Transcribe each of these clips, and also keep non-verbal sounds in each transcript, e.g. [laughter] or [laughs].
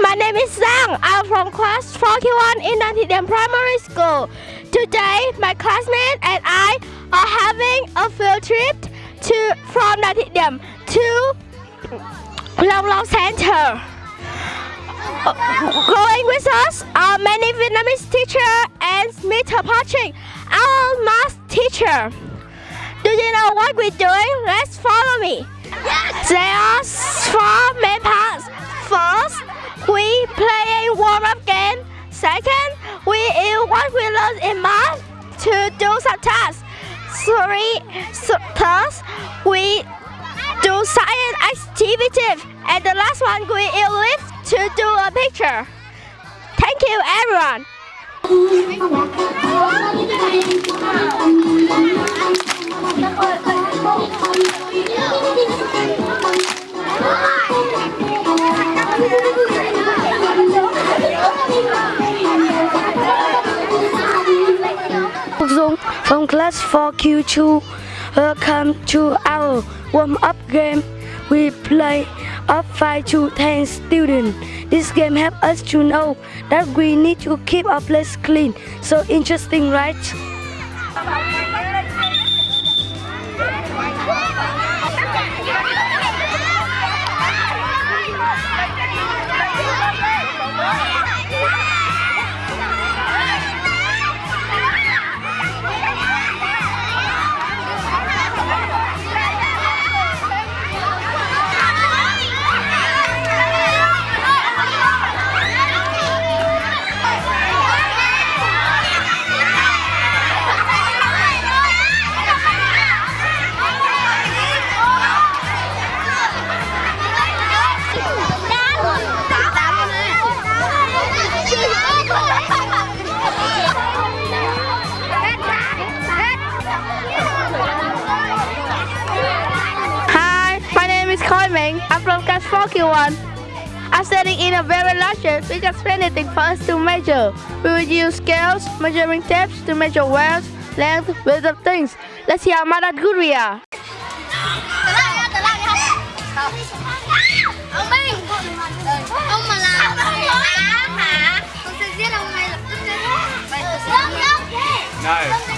my name is Zhang. I'm from class 41 in Nanthidiam Primary School. Today, my classmate and I are having a field trip to from Nanthidiam to Long Long Center. Going with us are many Vietnamese teacher and Mr. Patrick, our math teacher. Do you know what we're doing? Let's follow me. Yes. There are Second, we use what we learned in math to do some tasks. Three, so, third, we do science activities. And the last one, we use lift to do a picture. Thank you, everyone. [laughs] from class 4Q2. Welcome to our warm-up game. We play up 5 to 10 students. This game helps us to know that we need to keep our place clean. So interesting, right? Class 4Q1. I'm studying in a very large which has anything for us to measure. We will use scales, measuring tapes to measure weight, length, width of things. Let's see how at good we are. Ông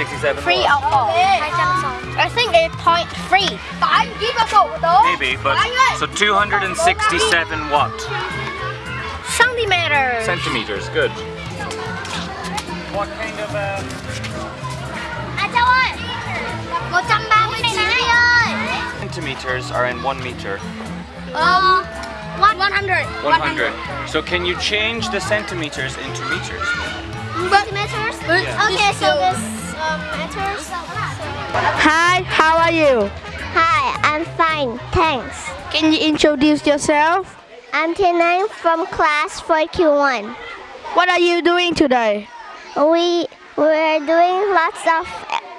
167 Three what? or four I think it's point three Tại anh ký vào sổ của Maybe, but so 267 what? Centimeters Centimeters, good. What kind of um, À Châu ơi 139 centimeters are in one meter? Um, one, 100. 100. So can you change the centimeters into meters? Centimeters? Okay, so this um, meters. Hi, how are you? Hi, I'm fine, thanks. Can you introduce yourself? I'm Tinang from class 4Q1. What are you doing today? We we're doing lots of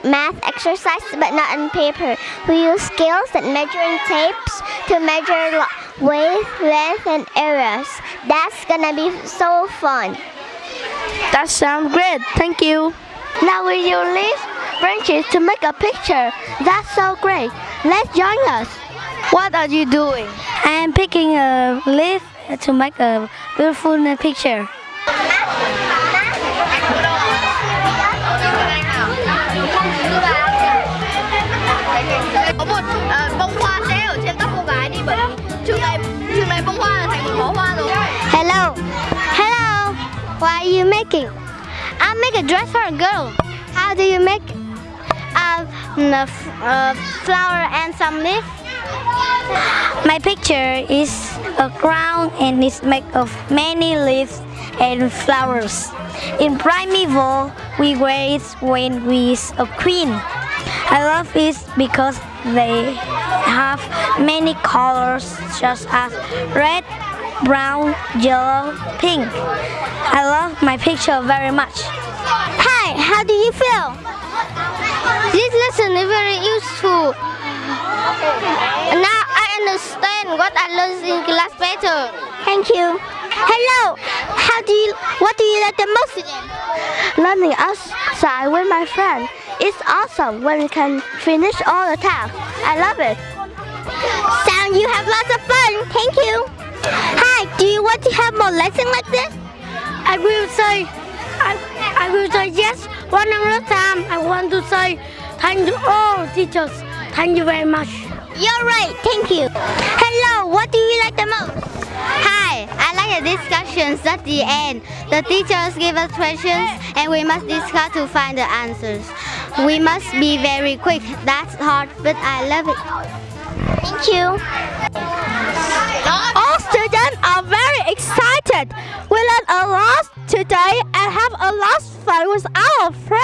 math exercises, but not on paper. We use scales and measuring tapes to measure weight, length, and areas. That's gonna be so fun. That sounds great. Thank you. Now we use leaf branches to make a picture. That's so great. Let's join us. What are you doing? I am picking a leaf to make a beautiful picture. Make a dress for a girl. How do you make? Uh, a a flower and some leaf. My picture is a crown and it's made of many leaves and flowers. In primeval, we wear it when we is a queen. I love it because they have many colors such as red, brown, yellow, pink. I love my picture very much. How do you feel? This lesson is very useful. Now I understand what I learned in class better. Thank you. Hello. How do you? What do you like the most? Learning outside with my friend It's awesome when we can finish all the tasks. I love it. Sound you have lots of fun. Thank you. Hi, do you want to have more lessons like this? I will say, I, I will say yes one more time. I want to say thank you all teachers. Thank you very much. You're right. Thank you. Hello, what do you like the most? Hi, I like the discussions at the end. The teachers give us questions and we must discuss to find the answers. We must be very quick. That's hard, but I love it. Thank you. All students are very excited. Lot of fun with